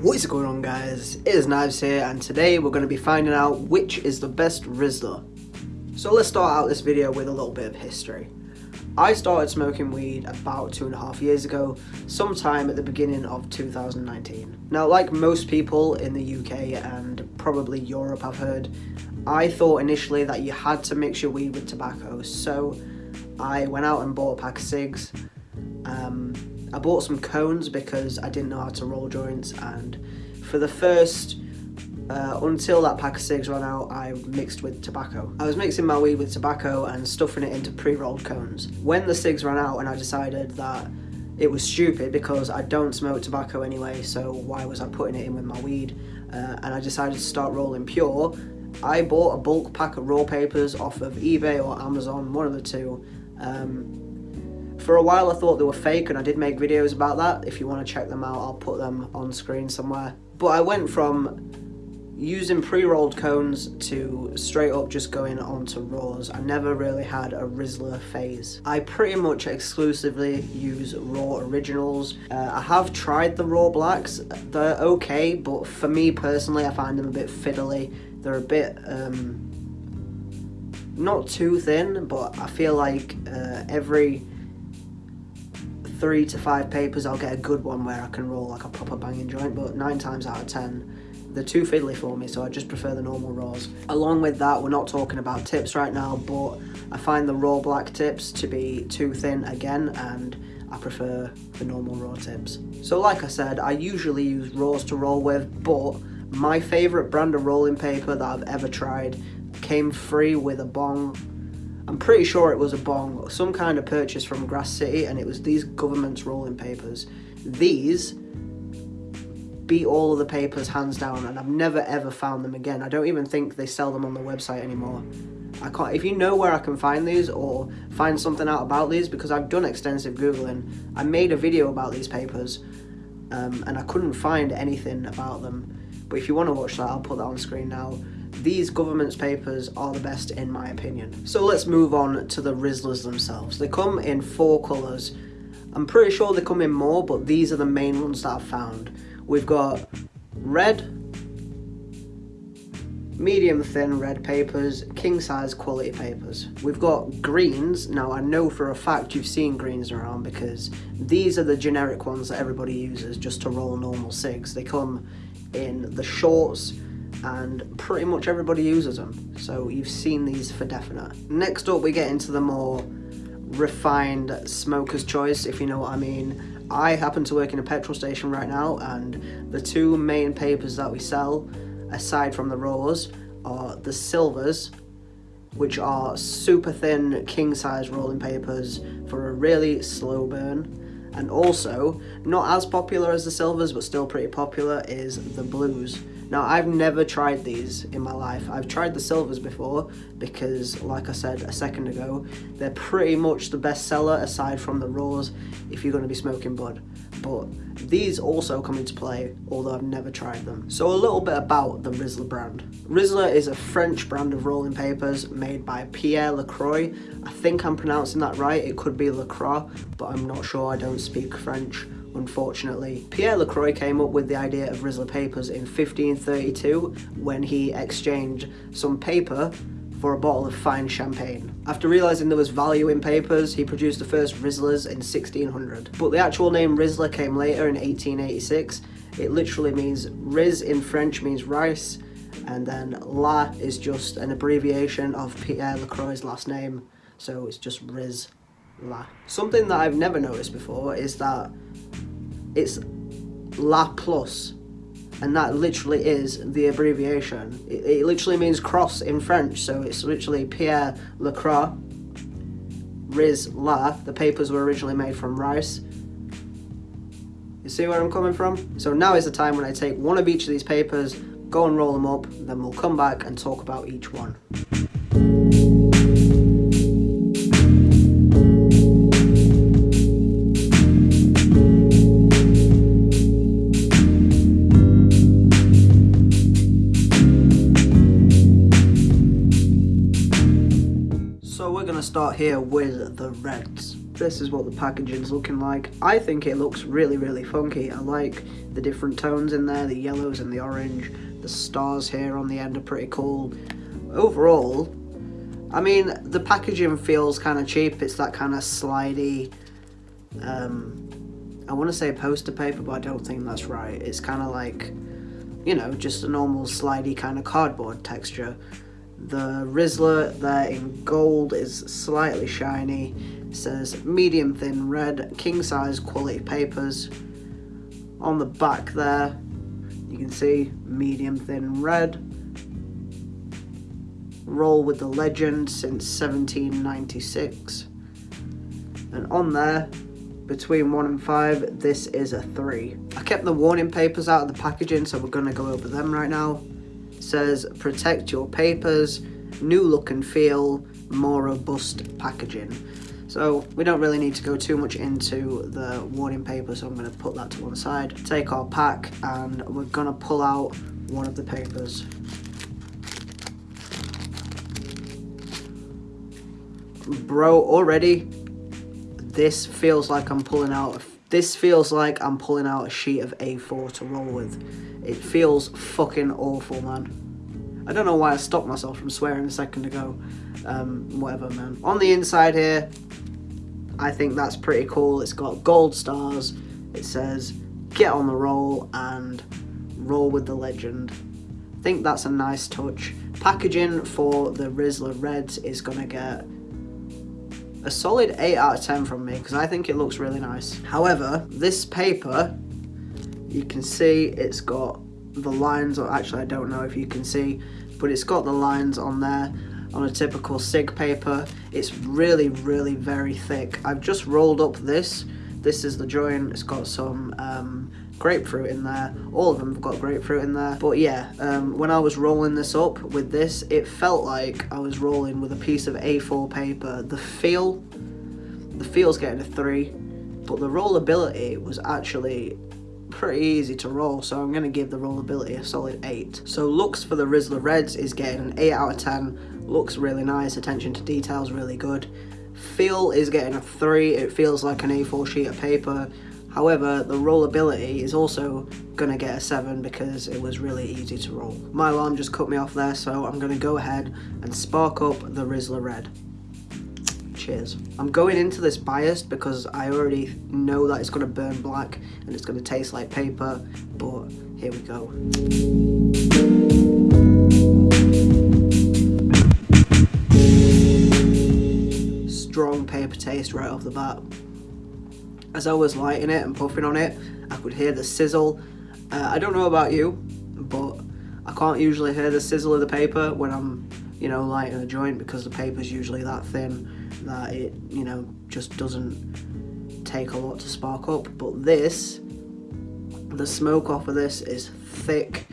What is going on guys? It is Knives here and today we're going to be finding out which is the best Rizla. So let's start out this video with a little bit of history. I started smoking weed about two and a half years ago, sometime at the beginning of 2019. Now like most people in the UK and probably Europe I've heard, I thought initially that you had to mix your weed with tobacco, so I went out and bought a pack of cigs. Um, I bought some cones because I didn't know how to roll joints and for the first uh, until that pack of cigs ran out I mixed with tobacco. I was mixing my weed with tobacco and stuffing it into pre-rolled cones. When the cigs ran out and I decided that it was stupid because I don't smoke tobacco anyway so why was I putting it in with my weed uh, and I decided to start rolling pure I bought a bulk pack of raw papers off of eBay or Amazon, one of the two. Um, for a while I thought they were fake and I did make videos about that. If you want to check them out, I'll put them on screen somewhere. But I went from using pre-rolled cones to straight up just going onto raws. I never really had a Rizla phase. I pretty much exclusively use raw originals. Uh, I have tried the raw blacks. They're okay, but for me personally, I find them a bit fiddly. They're a bit, um, not too thin, but I feel like uh, every three to five papers I'll get a good one where I can roll like a proper banging joint but nine times out of ten they're too fiddly for me so I just prefer the normal raws. Along with that we're not talking about tips right now but I find the raw black tips to be too thin again and I prefer the normal raw tips. So like I said I usually use raws to roll with but my favourite brand of rolling paper that I've ever tried came free with a bong I'm pretty sure it was a bong, some kind of purchase from Grass City, and it was these government's rolling papers. These beat all of the papers hands down, and I've never ever found them again. I don't even think they sell them on the website anymore. I can't. If you know where I can find these or find something out about these, because I've done extensive googling. I made a video about these papers, um, and I couldn't find anything about them. But if you want to watch that, I'll put that on screen now. These government's papers are the best in my opinion. So let's move on to the Rizlas themselves. They come in four colours. I'm pretty sure they come in more, but these are the main ones that I've found. We've got red, medium thin red papers, king size quality papers. We've got greens. Now I know for a fact you've seen greens around because these are the generic ones that everybody uses just to roll normal cigs. They come in the shorts, and pretty much everybody uses them. So you've seen these for definite. Next up we get into the more refined smoker's choice, if you know what I mean. I happen to work in a petrol station right now and the two main papers that we sell, aside from the raws, are the silvers, which are super thin king size rolling papers for a really slow burn and also not as popular as the silvers but still pretty popular is the blues now, I've never tried these in my life. I've tried the silvers before because, like I said a second ago, they're pretty much the best seller aside from the raws if you're going to be smoking bud. But these also come into play, although I've never tried them. So a little bit about the Rizla brand. Rizla is a French brand of rolling papers made by Pierre Lacroix. I think I'm pronouncing that right. It could be Lacroix, but I'm not sure. I don't speak French unfortunately. Pierre Lacroix came up with the idea of Rizla papers in 1532 when he exchanged some paper for a bottle of fine champagne. After realising there was value in papers, he produced the first Rizlas in 1600. But the actual name Rizla came later in 1886. It literally means Riz in French means rice, and then La is just an abbreviation of Pierre Lacroix's last name, so it's just Riz La. Something that I've never noticed before is that it's La Plus and that literally is the abbreviation. It, it, literally means cross in French, so it's literally Pierre Lacroix, Riz La. The papers were originally made from rice. You see where I'm coming from? So now is the time when I take one of each of these papers, go and roll them up, then we'll come back and talk about each one. Here with the reds. this is what the packaging's looking like. I think it looks really, really funky. I like the different tones in there, the yellows and the orange. The stars here on the end are pretty cool. Overall, I mean, the packaging feels kind of cheap. It's that kind of slidey, um, I want to say poster paper, but I don't think that's right. It's kind of like, you know, just a normal slidey kind of cardboard texture. The Rizla there in gold is slightly shiny. It says medium thin red, king size quality papers. On the back there, you can see medium thin red. Roll with the legend since 1796. And on there, between 1 and 5, this is a 3. I kept the warning papers out of the packaging, so we're going to go over them right now. Says, protect your papers, new look and feel, more robust packaging. So we don't really need to go too much into the warning paper, so I'm going to put that to one side. Take our pack and we're going to pull out one of the papers. Bro, already this feels like I'm pulling out this feels like I'm pulling out a sheet of A4 to roll with. It feels fucking awful, man. I don't know why I stopped myself from swearing a second ago. Um, whatever, man. On the inside here, I think that's pretty cool. It's got gold stars. It says, get on the roll and roll with the legend. I think that's a nice touch. Packaging for the Rizla Reds is going to get a solid 8 out of 10 from me because I think it looks really nice. However, this paper, you can see it's got the lines, or actually I don't know if you can see, but it's got the lines on there on a typical SIG paper. It's really, really very thick. I've just rolled up this. This is the joint. It's got some um, grapefruit in there. All of them have got grapefruit in there. But yeah, um, when I was rolling this up with this, it felt like I was rolling with a piece of A4 paper. The feel, the feel's getting a 3, but the rollability was actually pretty easy to roll, so I'm going to give the rollability a solid 8. So looks for the Rizla Reds is getting an 8 out of 10. Looks really nice, attention to details really good. Feel is getting a 3, it feels like an A4 sheet of paper. However, the rollability is also going to get a 7 because it was really easy to roll. My alarm just cut me off there, so I'm going to go ahead and spark up the Rizla Red. Cheers. I'm going into this biased because I already know that it's going to burn black and it's going to taste like paper, but here we go. Strong paper taste right off the bat. As I was lighting it and puffing on it, I could hear the sizzle. Uh, I don't know about you, but I can't usually hear the sizzle of the paper when I'm, you know, lighting a joint because the paper's usually that thin that it, you know, just doesn't take a lot to spark up. But this, the smoke off of this is thick.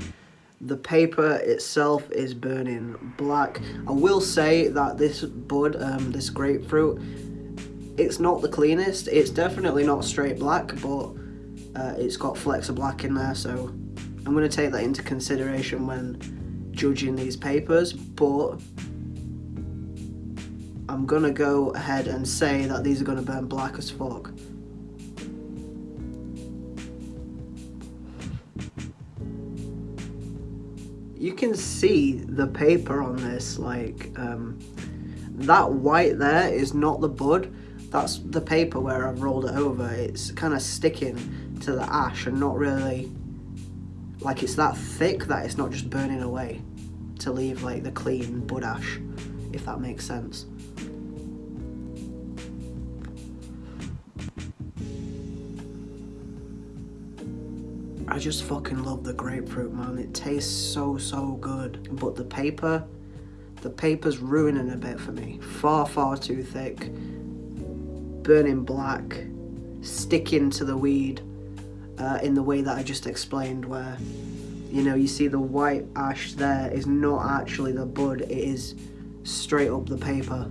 The paper itself is burning black. I will say that this bud, um, this grapefruit, it's not the cleanest. It's definitely not straight black, but uh, it's got flecks of black in there, so I'm going to take that into consideration when judging these papers, but I'm going to go ahead and say that these are going to burn black as fuck. You can see the paper on this, like, um, that white there is not the bud, that's the paper where I've rolled it over. It's kind of sticking to the ash and not really, like it's that thick that it's not just burning away to leave like the clean bud ash, if that makes sense. I just fucking love the grapefruit, man. It tastes so, so good. But the paper, the paper's ruining a bit for me. Far, far too thick burning black, sticking to the weed uh, in the way that I just explained where, you know, you see the white ash there is not actually the bud, it is straight up the paper.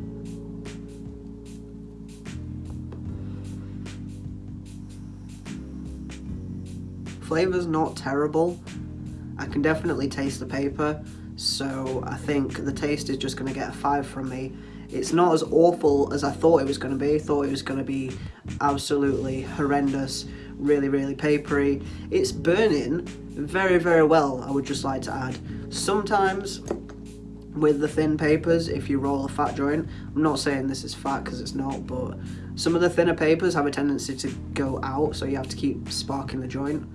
Flavor's not terrible. I can definitely taste the paper, so I think the taste is just going to get a 5 from me It's not as awful as I thought it was going to be. I thought it was going to be absolutely horrendous, really, really papery. It's burning very, very well, I would just like to add. Sometimes with the thin papers, if you roll a fat joint, I'm not saying this is fat because it's not, but some of the thinner papers have a tendency to go out, so you have to keep sparking the joint.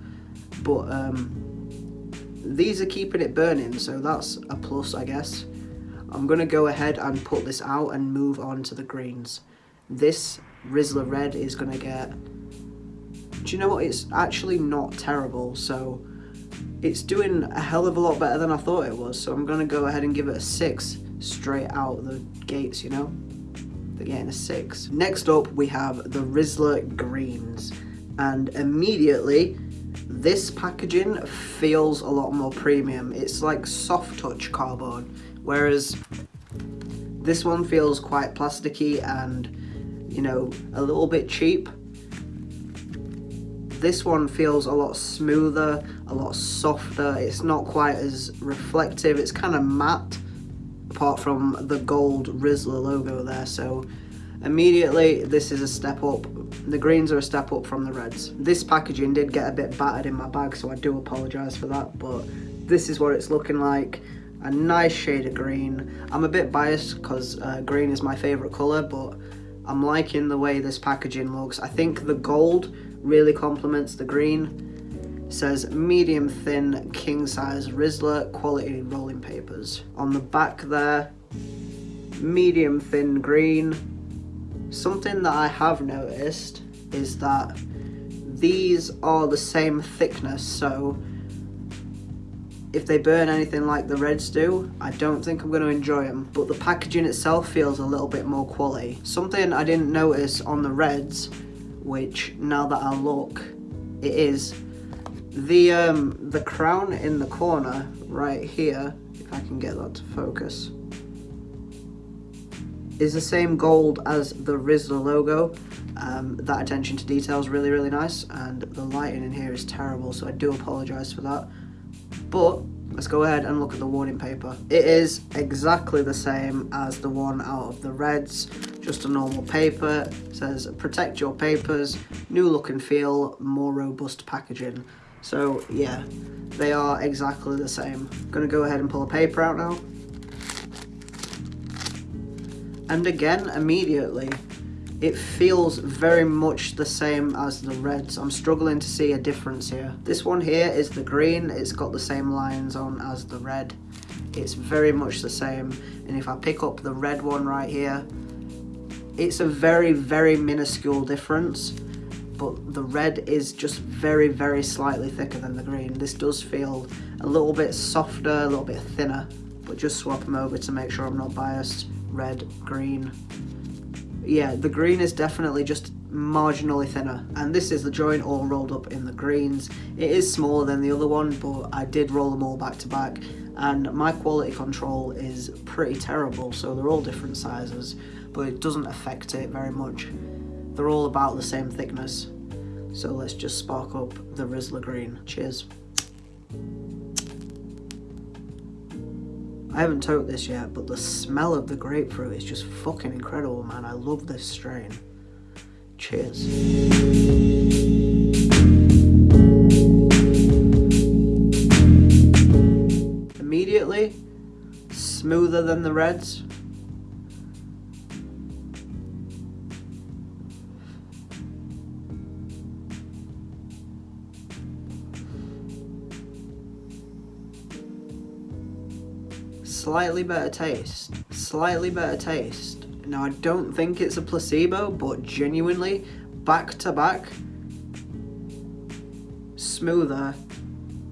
But um, these are keeping it burning, so that's a plus, I guess. I'm going to go ahead and put this out and move on to the greens. This Rizla Red is going to get... Do you know what? It's actually not terrible, so it's doing a hell of a lot better than I thought it was. So I'm going to go ahead and give it a 6 straight out the gates, you know? They're getting a 6. Next up, we have the Rizla Greens. And immediately, this packaging feels a lot more premium. It's like soft touch cardboard, whereas this one feels quite plasticky and, you know, a little bit cheap. This one feels a lot smoother, a lot softer. It's not quite as reflective. It's kind of matte, apart from the gold Rizla logo there. So immediately, this is a step up. The greens are a step up from the reds. This packaging did get a bit battered in my bag, so I do apologise for that. But this is what it's looking like. A nice shade of green. I'm a bit biased because uh, green is my favourite colour, but I'm liking the way this packaging looks. I think the gold really complements the green. It says medium thin king size Rizla quality rolling papers. On the back there, medium thin green. Something that I have noticed is that these are the same thickness so if they burn anything like the reds do, I don't think I'm going to enjoy them. But the packaging itself feels a little bit more quality. Something I didn't notice on the reds which now that I look, it is the um, the crown in the corner right here, if I can get that to focus, is the same gold as the Rizla logo. Um, that attention to detail is really, really nice, and the lighting in here is terrible, so I do apologise for that. But let's go ahead and look at the warning paper. It is exactly the same as the one out of the Reds, just a normal paper. It says protect your papers, new look and feel, more robust packaging. So yeah, they are exactly the same. I'm gonna go ahead and pull a paper out now. And again, immediately, it feels very much the same as the reds. I'm struggling to see a difference here. This one here is the green. It's got the same lines on as the red. It's very much the same. And if I pick up the red one right here, it's a very, very minuscule difference, but the red is just very, very slightly thicker than the green. This does feel a little bit softer, a little bit thinner, but just swap them over to make sure I'm not biased. Red, green. Yeah, the green is definitely just marginally thinner and this is the joint all rolled up in the greens it is smaller than the other one but I did roll them all back to back and my quality control is pretty terrible so they're all different sizes but it doesn't affect it very much. They're all about the same thickness. So let's just spark up the Rizla Green. Cheers. I haven't tote this yet, but the smell of the grapefruit is just fucking incredible, man. I love this strain. Cheers. Immediately, smoother than the reds, slightly better taste. Slightly better taste. Now, I don't think it's a placebo, but genuinely, back to back, smoother,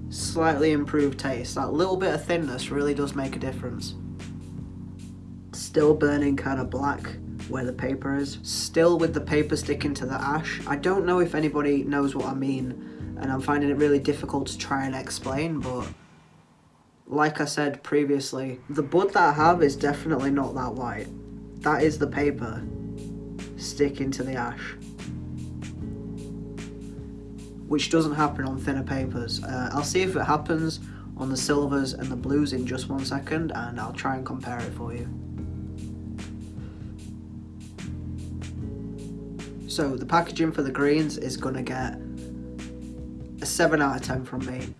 slightly improved taste. That little bit of thinness really does make a difference. Still burning kind of black where the paper is. Still with the paper sticking to the ash. I don't know if anybody knows what I mean, and I'm finding it really difficult to try and explain, but like I said previously, the bud that I have is definitely not that white. That is the paper sticking to the ash. Which doesn't happen on thinner papers. Uh, I'll see if it happens on the silvers and the blues in just one second and I'll try and compare it for you. So the packaging for the greens is going to get a 7 out of 10 from me.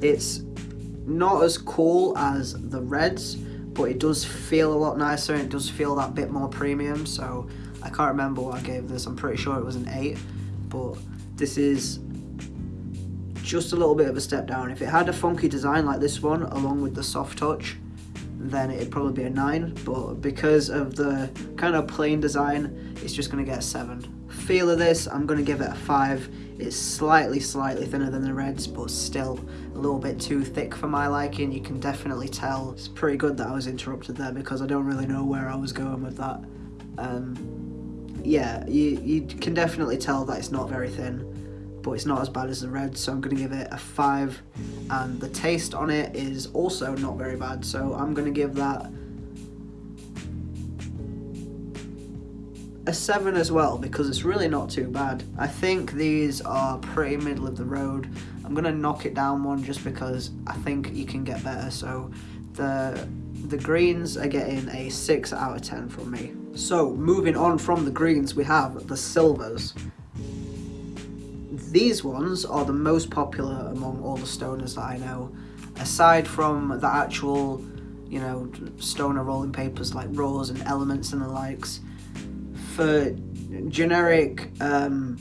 It's not as cool as the reds, but it does feel a lot nicer and it does feel that bit more premium. So I can't remember what I gave this. I'm pretty sure it was an 8, but this is just a little bit of a step down. If it had a funky design like this one, along with the soft touch, then it'd probably be a 9, but because of the kind of plain design, it's just going to get a 7. Feel of this, I'm going to give it a 5. It's slightly, slightly thinner than the reds, but still a little bit too thick for my liking. You can definitely tell. It's pretty good that I was interrupted there because I don't really know where I was going with that. Um, yeah, you, you can definitely tell that it's not very thin but it's not as bad as the red so I'm going to give it a 5 and the taste on it is also not very bad so I'm going to give that a 7 as well because it's really not too bad. I think these are pretty middle of the road. I'm going to knock it down one just because I think you can get better so the the greens are getting a 6 out of 10 from me. So moving on from the greens we have the silvers. These ones are the most popular among all the stoners that I know. Aside from the actual, you know, stoner rolling papers like Raws and Elements and the likes, for generic, um,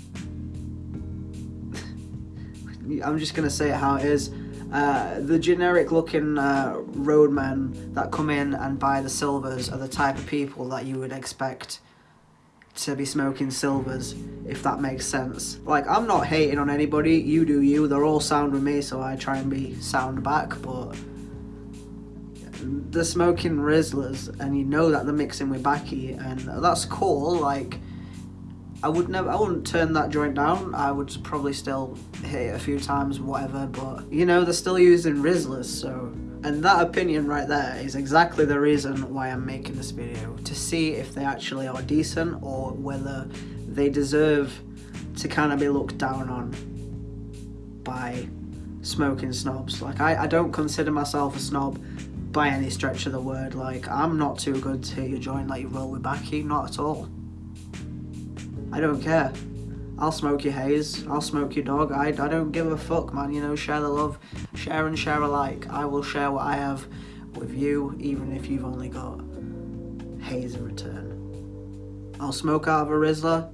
I'm just going to say it how it is, uh, the generic looking uh, roadmen that come in and buy the silvers are the type of people that you would expect to be smoking silvers, if that makes sense. Like, I'm not hating on anybody, you do you, they're all sound with me, so I try and be sound back, but they're smoking Rizlas, and you know that they're mixing with Baki, and that's cool, like, I would never, I wouldn't turn that joint down, I would probably still hit it a few times, whatever, but, you know, they're still using Rizlas, so and that opinion right there is exactly the reason why I'm making this video, to see if they actually are decent or whether they deserve to kind of be looked down on by smoking snobs. Like, I, I don't consider myself a snob by any stretch of the word. Like, I'm not too good to joint like you roll with Baki, not at all. I don't care. I'll smoke your haze, I'll smoke your dog, I, I don't give a fuck man, you know, share the love, share and share alike. I will share what I have with you, even if you've only got haze in return. I'll smoke out of a Rizla,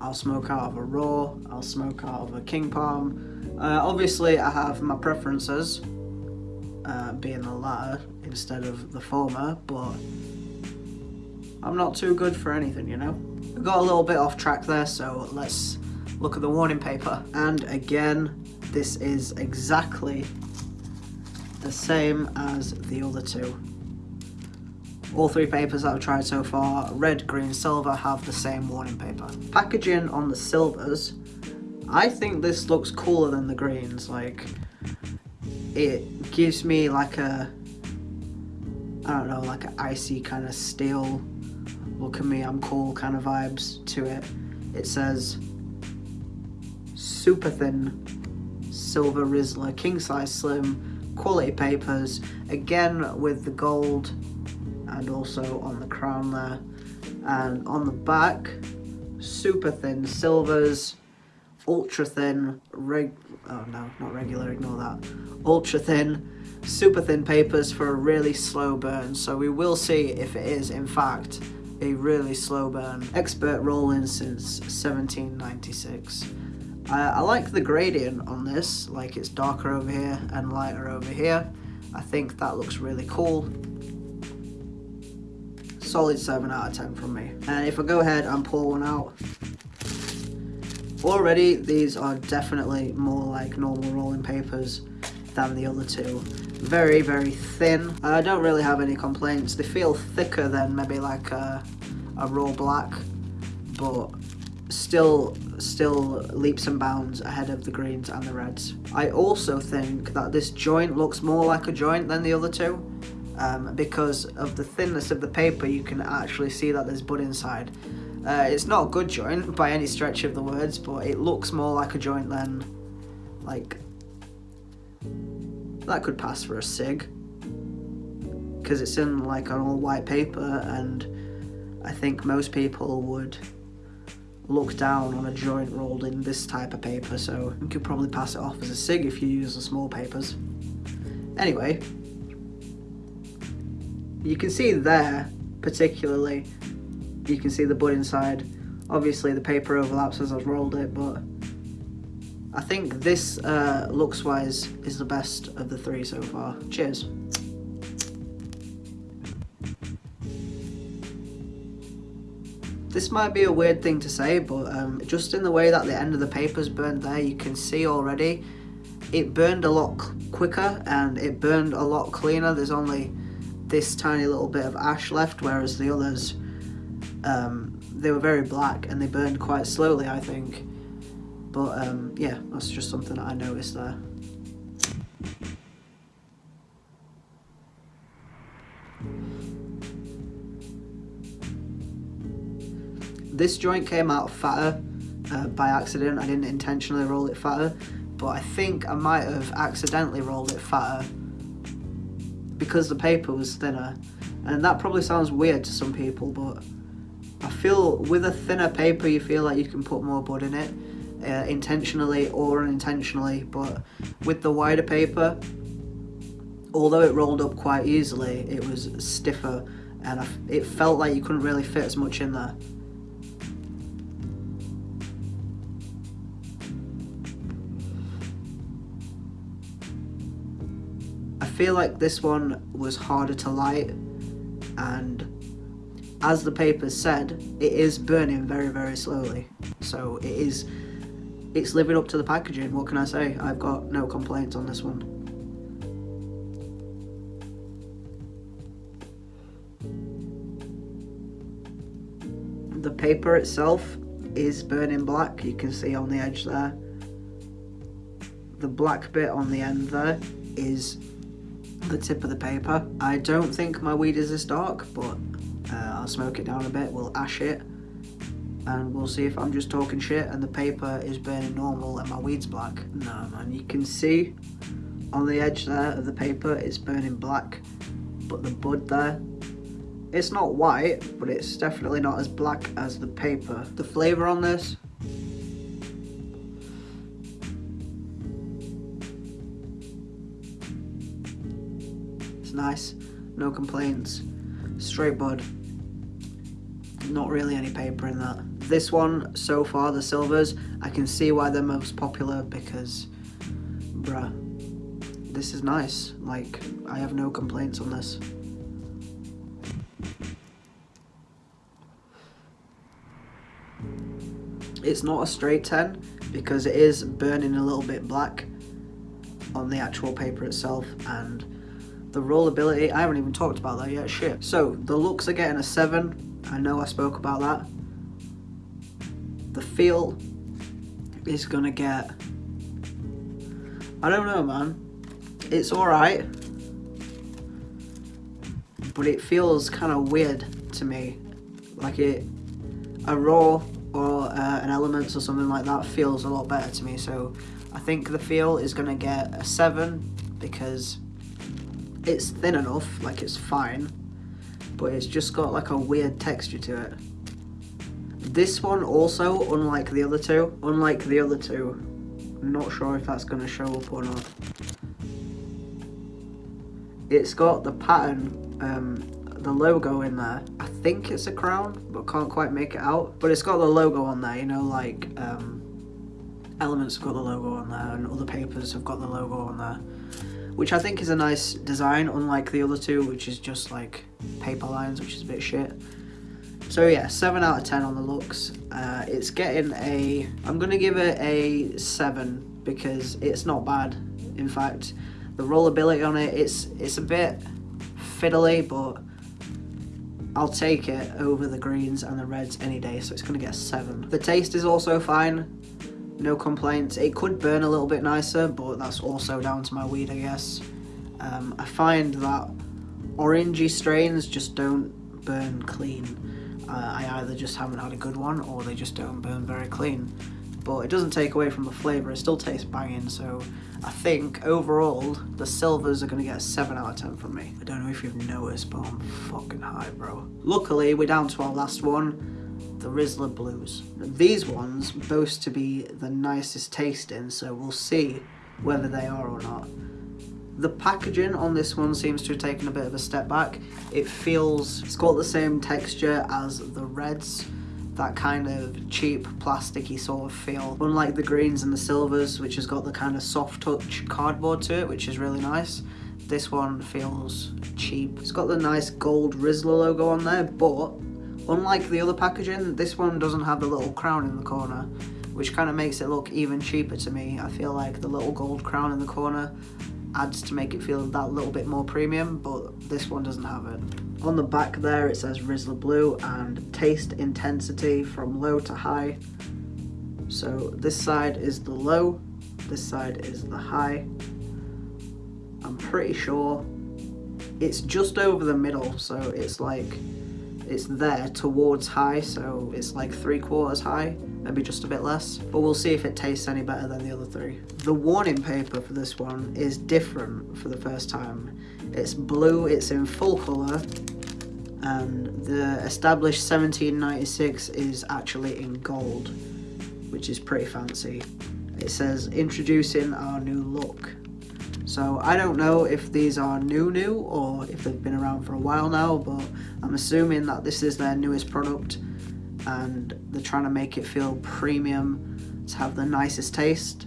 I'll smoke out of a Raw, I'll smoke out of a King Palm. Uh, obviously I have my preferences, uh, being the latter instead of the former, but I'm not too good for anything, you know? We got a little bit off track there, so let's look at the warning paper. And again, this is exactly the same as the other two. All three papers that I've tried so far, red, green, silver, have the same warning paper. Packaging on the silvers, I think this looks cooler than the greens. Like, it gives me like a, I don't know, like an icy kind of steel look at me, I'm cool kind of vibes to it. It says super thin silver Rizla, king size slim, quality papers, again with the gold and also on the crown there. And on the back, super thin silvers, ultra thin, reg, oh no, not regular, ignore that, ultra thin, super thin papers for a really slow burn. So we will see if it is in fact a really slow burn. Expert rolling since 1796. I, I like the gradient on this, like it's darker over here and lighter over here. I think that looks really cool. Solid 7 out of 10 from me. And if I go ahead and pull one out, already these are definitely more like normal rolling papers than the other two. Very, very thin. I don't really have any complaints. They feel thicker than maybe like a, a raw black, but still still leaps and bounds ahead of the greens and the reds. I also think that this joint looks more like a joint than the other two. Um, because of the thinness of the paper you can actually see that there's bud inside. Uh, it's not a good joint by any stretch of the words but it looks more like a joint than like that could pass for a cig because it's in like an all white paper and I think most people would look down on a joint rolled in this type of paper, so you could probably pass it off as a SIG if you use the small papers. Anyway, you can see there, particularly, you can see the bud inside. Obviously the paper overlaps as I've rolled it, but I think this uh, looks wise is the best of the three so far. Cheers. This might be a weird thing to say, but um, just in the way that the end of the paper's burned there, you can see already it burned a lot quicker and it burned a lot cleaner. There's only this tiny little bit of ash left, whereas the others, um, they were very black and they burned quite slowly, I think. But um, yeah, that's just something that I noticed there. This joint came out fatter uh, by accident. I didn't intentionally roll it fatter, but I think I might have accidentally rolled it fatter because the paper was thinner. And that probably sounds weird to some people, but I feel with a thinner paper you feel like you can put more bud in it, uh, intentionally or unintentionally, but with the wider paper, although it rolled up quite easily, it was stiffer and it felt like you couldn't really fit as much in there. I feel like this one was harder to light and as the paper said, it is burning very, very slowly. So it is, it's living up to the packaging. What can I say? I've got no complaints on this one. The paper itself is burning black. You can see on the edge there. The black bit on the end there is the tip of the paper. I don't think my weed is this dark, but uh, I'll smoke it down a bit, we'll ash it, and we'll see if I'm just talking shit and the paper is burning normal and my weed's black. No man, you can see on the edge there of the paper it's burning black, but the bud there, it's not white, but it's definitely not as black as the paper. The flavour on this It's nice, no complaints. Straight bud. Not really any paper in that. This one, so far, the silvers, I can see why they're most popular because, bruh, this is nice. Like, I have no complaints on this. It's not a straight 10 because it is burning a little bit black on the actual paper itself and the rollability, I haven't even talked about that yet, shit. So, the looks are getting a 7. I know I spoke about that. The feel is gonna get... I don't know, man. It's alright. But it feels kind of weird to me. Like it... A raw or uh, an elements or something like that feels a lot better to me. So, I think the feel is gonna get a 7 because it's thin enough, like it's fine, but it's just got like a weird texture to it. This one also, unlike the other two, unlike the other two, I'm not sure if that's going to show up or not. It's got the pattern, um, the logo in there. I think it's a crown, but can't quite make it out. But it's got the logo on there, you know, like um, Elements have got the logo on there and other papers have got the logo on there which I think is a nice design, unlike the other two, which is just like paper lines, which is a bit shit. So yeah, 7 out of 10 on the looks. Uh, it's getting a... I'm going to give it a 7 because it's not bad. In fact, the rollability on it, it's, it's a bit fiddly, but I'll take it over the greens and the reds any day, so it's going to get a 7. The taste is also fine no complaints. It could burn a little bit nicer, but that's also down to my weed, I guess. Um, I find that orangey strains just don't burn clean. Uh, I either just haven't had a good one or they just don't burn very clean. But it doesn't take away from the flavour, it still tastes banging, so I think overall the silvers are going to get a 7 out of 10 from me. I don't know if you've noticed, but I'm fucking high, bro. Luckily, we're down to our last one the Rizla Blues. These ones boast to be the nicest tasting, so we'll see whether they are or not. The packaging on this one seems to have taken a bit of a step back. It feels, it's got the same texture as the reds, that kind of cheap plasticky sort of feel. Unlike the greens and the silvers, which has got the kind of soft touch cardboard to it, which is really nice. This one feels cheap. It's got the nice gold Rizla logo on there, but unlike the other packaging, this one doesn't have the little crown in the corner, which kind of makes it look even cheaper to me. I feel like the little gold crown in the corner adds to make it feel that little bit more premium, but this one doesn't have it. On the back there it says Rizla Blue and taste intensity from low to high. So this side is the low, this side is the high. I'm pretty sure it's just over the middle, so it's like, it's there towards high, so it's like three quarters high maybe just a bit less, but we'll see if it tastes any better than the other three. The warning paper for this one is different for the first time. It's blue, it's in full colour, and the established 1796 is actually in gold, which is pretty fancy. It says, introducing our new look. So I don't know if these are new new or if they've been around for a while now, but I'm assuming that this is their newest product and they're trying to make it feel premium to have the nicest taste.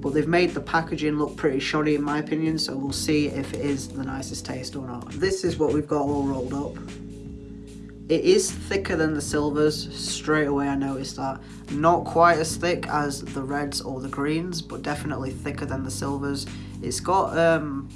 But they've made the packaging look pretty shoddy in my opinion so we'll see if it is the nicest taste or not. This is what we've got all rolled up it is thicker than the silvers straight away I noticed that not quite as thick as the reds or the greens but definitely thicker than the silvers it's got um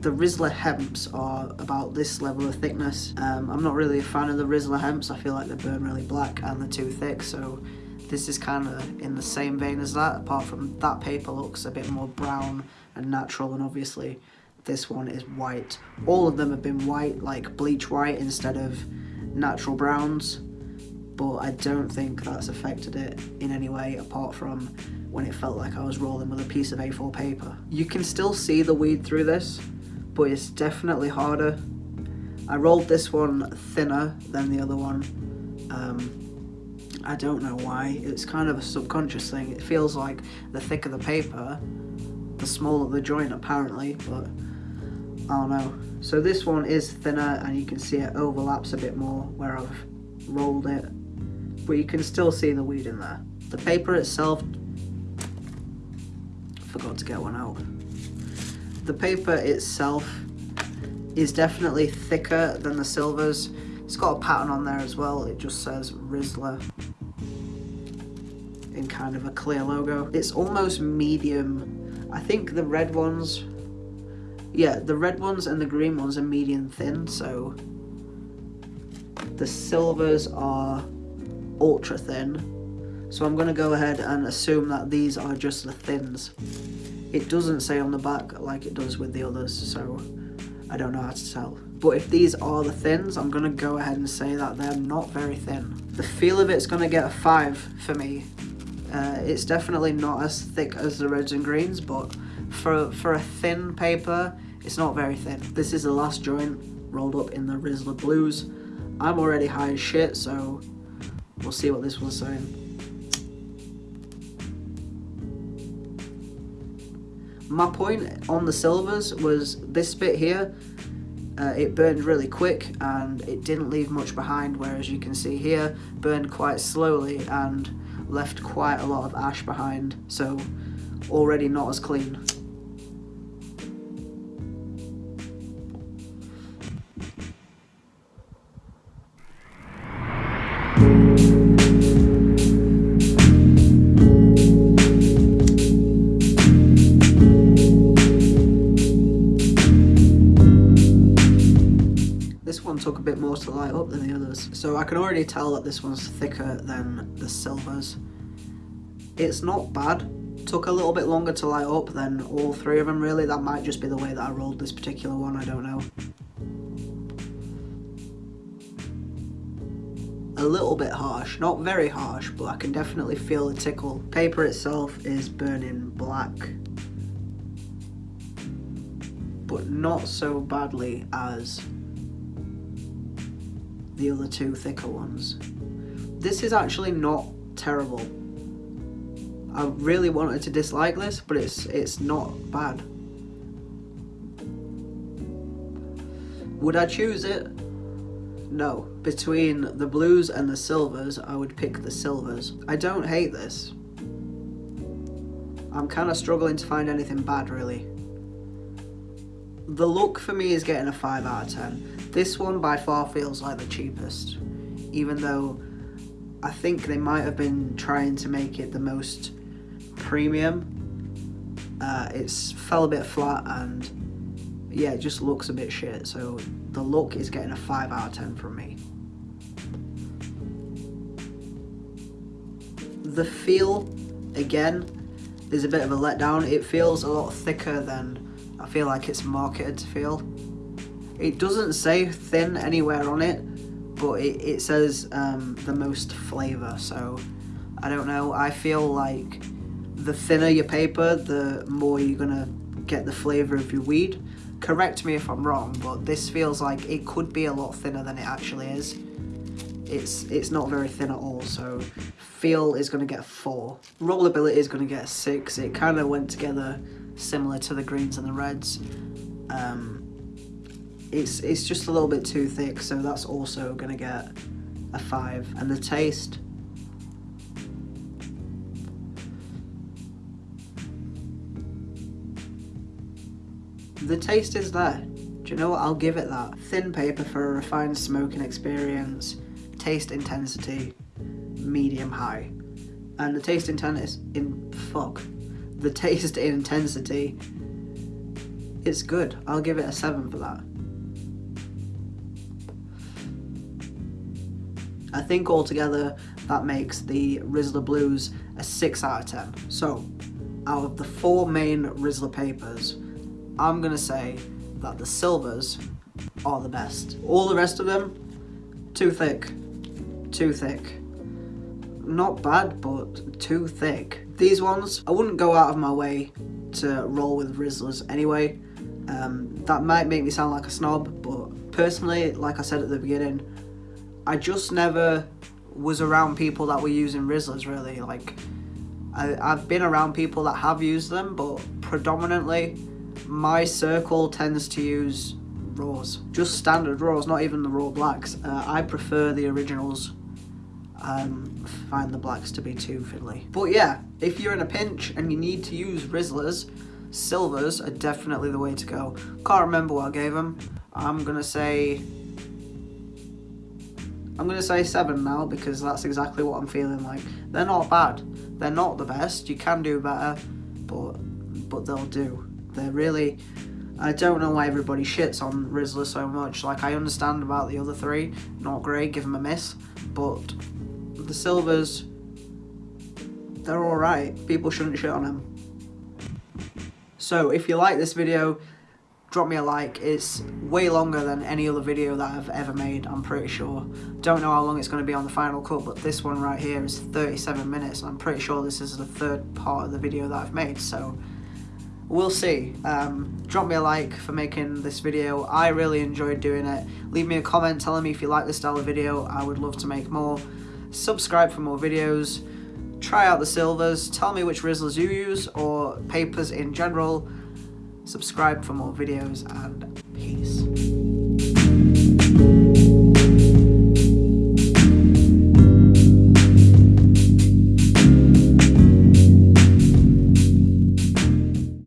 the Rizla hemps are about this level of thickness. Um, I'm not really a fan of the Rizla hemps. I feel like they burn really black and they're too thick. So this is kind of in the same vein as that, apart from that paper looks a bit more brown and natural and obviously this one is white. All of them have been white, like bleach white instead of natural browns, but I don't think that's affected it in any way apart from when it felt like I was rolling with a piece of A4 paper. You can still see the weed through this, but it's definitely harder. I rolled this one thinner than the other one. Um, I don't know why, it's kind of a subconscious thing. It feels like the thicker the paper, the smaller the joint apparently, but Oh, Don't know. So this one is thinner and you can see it overlaps a bit more where I've rolled it, but you can still see the weed in there. The paper itself, forgot to get one out the paper itself is definitely thicker than the silvers. It's got a pattern on there as well. It just says Rizla in kind of a clear logo. It's almost medium. I think the red ones, yeah, the red ones and the green ones are medium thin, so the silvers are ultra thin. So I'm going to go ahead and assume that these are just the thins. It doesn't say on the back like it does with the others, so I don't know how to tell. But if these are the thins, I'm going to go ahead and say that they're not very thin. The feel of it's going to get a 5 for me. Uh, it's definitely not as thick as the reds and greens, but for, for a thin paper, it's not very thin. This is the last joint rolled up in the Rizla Blues. I'm already high as shit, so we'll see what this one's saying. my point on the silvers was this bit here uh, it burned really quick and it didn't leave much behind whereas you can see here burned quite slowly and left quite a lot of ash behind so already not as clean I can already tell that this one's thicker than the silvers. It's not bad. Took a little bit longer to light up than all three of them really. That might just be the way that I rolled this particular one, I don't know. a little bit harsh, not very harsh, but I can definitely feel the tickle. Paper itself is burning black, but not so badly as the other two thicker ones. This is actually not terrible. I really wanted to dislike this, but it's it's not bad. Would I choose it? No. Between the blues and the silvers, I would pick the silvers. I don't hate this. I'm kind of struggling to find anything bad, really. The look for me is getting a 5 out of 10. This one by far feels like the cheapest, even though I think they might have been trying to make it the most premium. Uh, it's fell a bit flat and yeah, it just looks a bit shit. So the look is getting a 5 out of 10 from me. The feel, again, is a bit of a letdown. It feels a lot thicker than I feel like it's marketed to feel. It doesn't say thin anywhere on it, but it, it says um, the most flavour, so I don't know. I feel like the thinner your paper, the more you're gonna get the flavour of your weed correct me if I'm wrong, but this feels like it could be a lot thinner than it actually is. It's it's not very thin at all, so feel is going to get a 4. Rollability is going to get a 6. It kind of went together similar to the greens and the reds. Um, it's, it's just a little bit too thick, so that's also to get a 5. And the taste, the taste is there. Do you know what? I'll give it that. Thin paper for a refined smoking experience, taste intensity, medium high. And the taste intensity in fuck. The taste intensity it's good. I'll give it a 7 for that. I think altogether that makes the Rizla Blues a 6 out of 10. So, out of the four main Rizla papers, I'm going to say that the silvers are the best. All the rest of them, too thick. Too thick. Not bad, but too thick. These ones, I wouldn't go out of my way to roll with Rizlas anyway. Um, that might make me sound like a snob, but personally, like I said at the beginning, I just never was around people that were using Rizlas really. Like, I, I've been around people that have used them, but predominantly my circle tends to use raws. Just standard raws, not even the raw blacks. Uh, I prefer the originals. Um, find the blacks to be too fiddly. But yeah, if you're in a pinch and you need to use Rizlas, silvers are definitely the way to go. Can't remember what I gave them. I'm gonna say... I'm gonna say 7 now because that's exactly what I'm feeling like. They're not bad. They're not the best. You can do better, but but they'll do. They're really... I don't know why everybody shits on Rizla so much. Like, I understand about the other three. Not great, give them a miss. But the Silvers, they're alright. People shouldn't shit on them. So, if you like this video, drop me a like. It's way longer than any other video that I've ever made, I'm pretty sure. Don't know how long it's going to be on the final cut, but this one right here is 37 minutes. And I'm pretty sure this is the third part of the video that I've made, so we'll see. Um, drop me a like for making this video. I really enjoyed doing it. Leave me a comment telling me if you like this style of video. I would love to make more. Subscribe for more videos. Try out the silvers. Tell me which Rizlas you use or papers in general. Subscribe for more videos and peace.